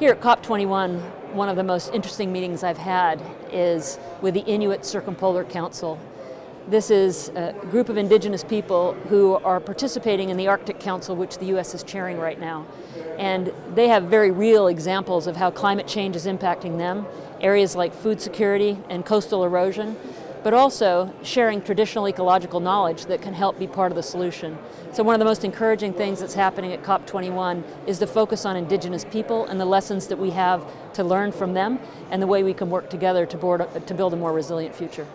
Here at COP21, one of the most interesting meetings I've had is with the Inuit Circumpolar Council. This is a group of indigenous people who are participating in the Arctic Council, which the U.S. is chairing right now. And they have very real examples of how climate change is impacting them, areas like food security and coastal erosion, but also sharing traditional ecological knowledge that can help be part of the solution. So one of the most encouraging things that's happening at COP21 is to focus on indigenous people and the lessons that we have to learn from them and the way we can work together to, board, to build a more resilient future.